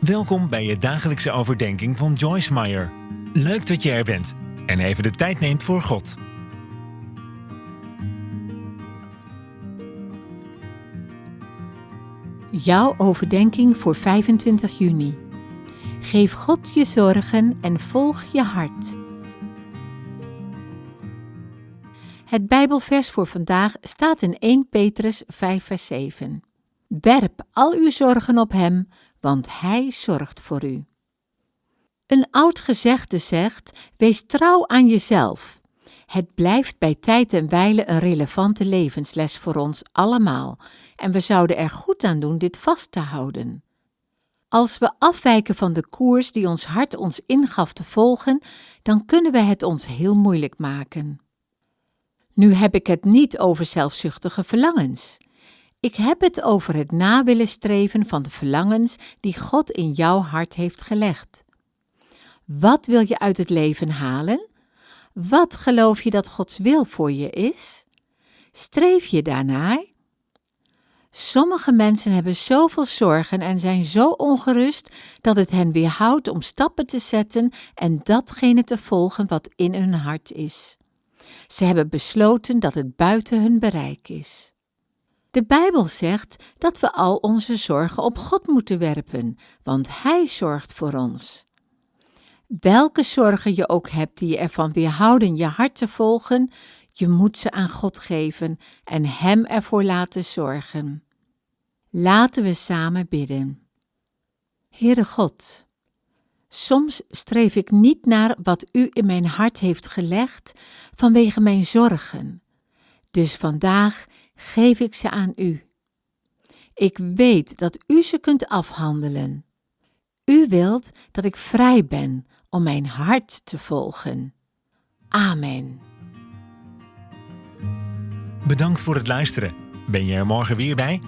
Welkom bij je dagelijkse overdenking van Joyce Meyer. Leuk dat je er bent en even de tijd neemt voor God. Jouw overdenking voor 25 juni. Geef God je zorgen en volg je hart. Het Bijbelvers voor vandaag staat in 1 Petrus 5, vers 7. Werp al uw zorgen op Hem, want Hij zorgt voor u. Een oud gezegde zegt: Wees trouw aan jezelf. Het blijft bij tijd en wijle een relevante levensles voor ons allemaal, en we zouden er goed aan doen dit vast te houden. Als we afwijken van de koers die ons hart ons ingaf te volgen, dan kunnen we het ons heel moeilijk maken. Nu heb ik het niet over zelfzuchtige verlangens. Ik heb het over het na willen streven van de verlangens die God in jouw hart heeft gelegd. Wat wil je uit het leven halen? Wat geloof je dat Gods wil voor je is? Streef je daarnaar? Sommige mensen hebben zoveel zorgen en zijn zo ongerust dat het hen weerhoudt om stappen te zetten en datgene te volgen wat in hun hart is. Ze hebben besloten dat het buiten hun bereik is. De Bijbel zegt dat we al onze zorgen op God moeten werpen, want Hij zorgt voor ons. Welke zorgen je ook hebt die je ervan weerhouden je hart te volgen, je moet ze aan God geven en Hem ervoor laten zorgen. Laten we samen bidden. Heere God, soms streef ik niet naar wat U in mijn hart heeft gelegd vanwege mijn zorgen. Dus vandaag geef ik ze aan U. Ik weet dat U ze kunt afhandelen. U wilt dat ik vrij ben om mijn hart te volgen. Amen. Bedankt voor het luisteren. Ben je er morgen weer bij?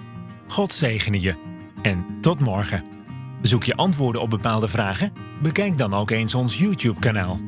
God zegene je. En tot morgen. Zoek je antwoorden op bepaalde vragen? Bekijk dan ook eens ons YouTube-kanaal.